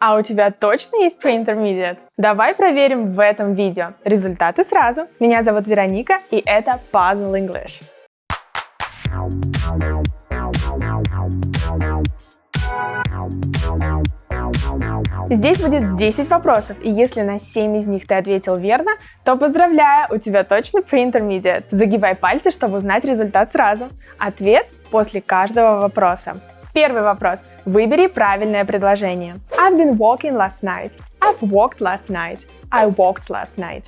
А у тебя точно есть pre-intermediate? Давай проверим в этом видео. Результаты сразу. Меня зовут Вероника, и это Puzzle English. Здесь будет 10 вопросов, и если на 7 из них ты ответил верно, то поздравляю, у тебя точно pre-intermediate. Загибай пальцы, чтобы узнать результат сразу. Ответ после каждого вопроса. Первый вопрос. Выбери правильное предложение. I've been walking last night. I've walked last night. I walked last night.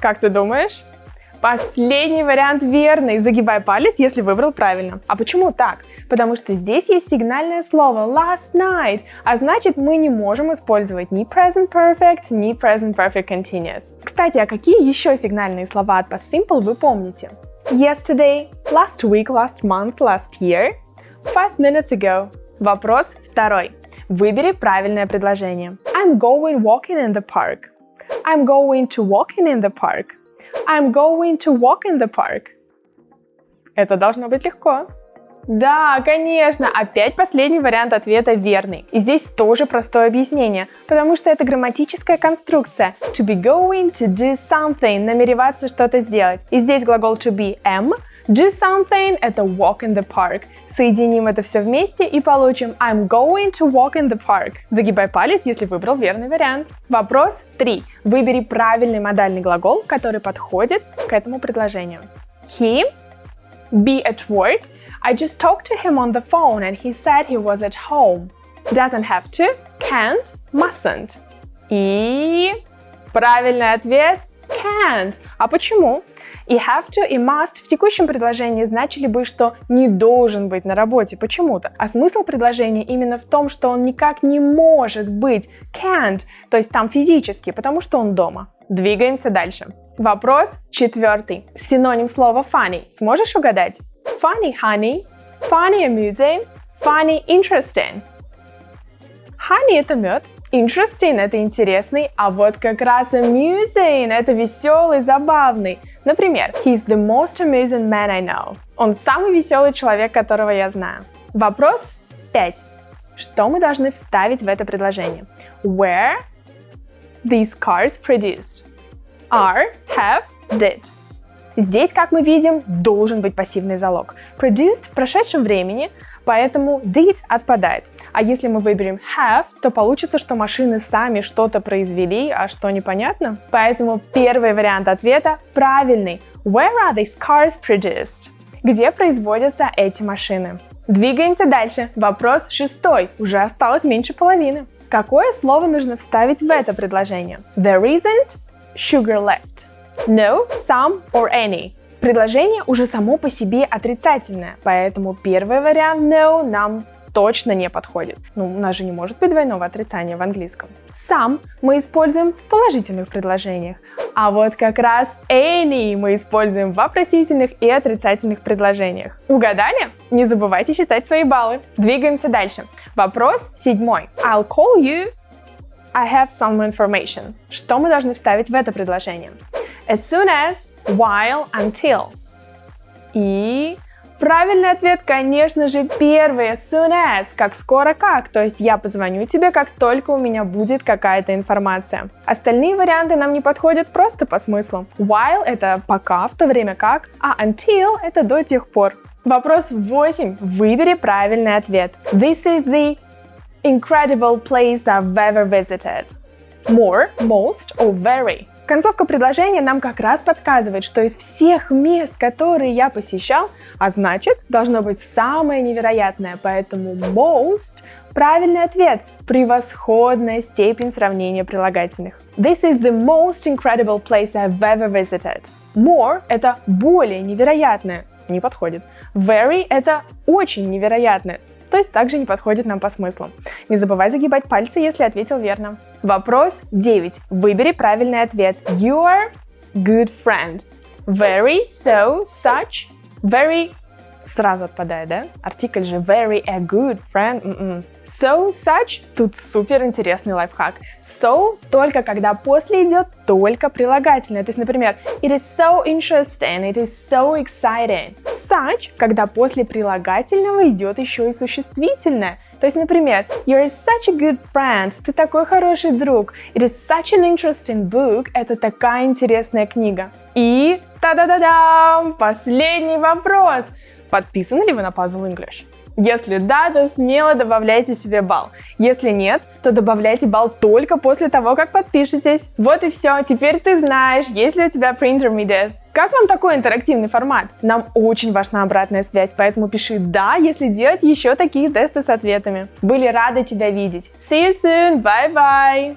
Как ты думаешь? Последний вариант верный. Загибай палец, если выбрал правильно. А почему так? Потому что здесь есть сигнальное слово last night, а значит мы не можем использовать ни present perfect, ни present perfect continuous. Кстати, а какие еще сигнальные слова от past simple вы помните? Yesterday, last week, last month, last year, Five minutes ago. Вопрос второй. Выбери правильное предложение. I'm going walking in the park. I'm going to walking in the park. I'm going to walk in the park. Это должно быть легко. Да, конечно, опять последний вариант ответа верный. И здесь тоже простое объяснение, потому что это грамматическая конструкция. To be going, to do something, намереваться что-то сделать. И здесь глагол to be am, Do something – это walk in the park. Соединим это все вместе и получим I'm going to walk in the park. Загибай палец, если выбрал верный вариант. Вопрос 3. Выбери правильный модальный глагол, который подходит к этому предложению. He be at work. I just talked to him on the phone and he said he was at home. Doesn't have to, can't, mustn't. И правильный ответ can't. А почему? И have to и must в текущем предложении значили бы, что не должен быть на работе почему-то. А смысл предложения именно в том, что он никак не может быть can't, то есть там физически, потому что он дома. Двигаемся дальше. Вопрос четвертый. Синоним слова funny. Сможешь угадать? Funny honey, funny amusing, funny interesting. Honey это мед, Interesting – это интересный, а вот как раз amusing – это веселый, забавный. Например, He's the most amusing man I know. Он самый веселый человек, которого я знаю. Вопрос 5. Что мы должны вставить в это предложение? Where these cars produced? Are, have, did. Здесь, как мы видим, должен быть пассивный залог. Produced в прошедшем времени, поэтому did отпадает. А если мы выберем have, то получится, что машины сами что-то произвели, а что непонятно. Поэтому первый вариант ответа правильный. Where are these cars produced? Где производятся эти машины? Двигаемся дальше. Вопрос шестой. Уже осталось меньше половины. Какое слово нужно вставить в это предложение? There isn't sugar left. No, some or any. Предложение уже само по себе отрицательное, поэтому первый вариант no нам точно не подходит. Ну, у нас же не может быть двойного отрицания в английском. Some мы используем в положительных предложениях, а вот как раз any мы используем в вопросительных и отрицательных предложениях. Угадали? Не забывайте считать свои баллы. Двигаемся дальше. Вопрос седьмой. I'll call you I have some information. Что мы должны вставить в это предложение? As soon as, while, until. И правильный ответ, конечно же, первый. As soon as, как скоро как. То есть я позвоню тебе, как только у меня будет какая-то информация. Остальные варианты нам не подходят просто по смыслу. While это пока, в то время как, а until это до тех пор. Вопрос 8. Выбери правильный ответ. This is the incredible place I've ever visited. More, most or very. Концовка предложения нам как раз подсказывает, что из всех мест, которые я посещал, а значит, должно быть самое невероятное, поэтому most – правильный ответ, превосходная степень сравнения прилагательных. This is the most incredible place I've ever visited. More – это более невероятное, не подходит. Very – это очень невероятное, то есть также не подходит нам по смыслу. Не забывай загибать пальцы, если ответил верно. Вопрос 9. Выбери правильный ответ. Your good friend. Very, so, such, very Сразу отпадает, да? Артикль же very a good friend. Mm-mm. So, such. Тут супер интересный лайфхак. So только когда после идет только прилагательное. То есть, например, it is so interesting, it is so exciting. Such, когда после прилагательного идет еще и существительное. То есть, например, you're such a good friend, ты такой хороший друг. It is such an interesting book, это такая интересная книга. И та-да-да-дам, последний вопрос. Подписаны ли вы на Puzzle English? Если да, то смело добавляйте себе балл. Если нет, то добавляйте балл только после того, как подпишетесь. Вот и все. Теперь ты знаешь, есть ли у тебя pre-intermediate. Как вам такой интерактивный формат? Нам очень важна обратная связь, поэтому пиши «да», если делать еще такие тесты с ответами. Были рады тебя видеть. See you soon. Bye-bye.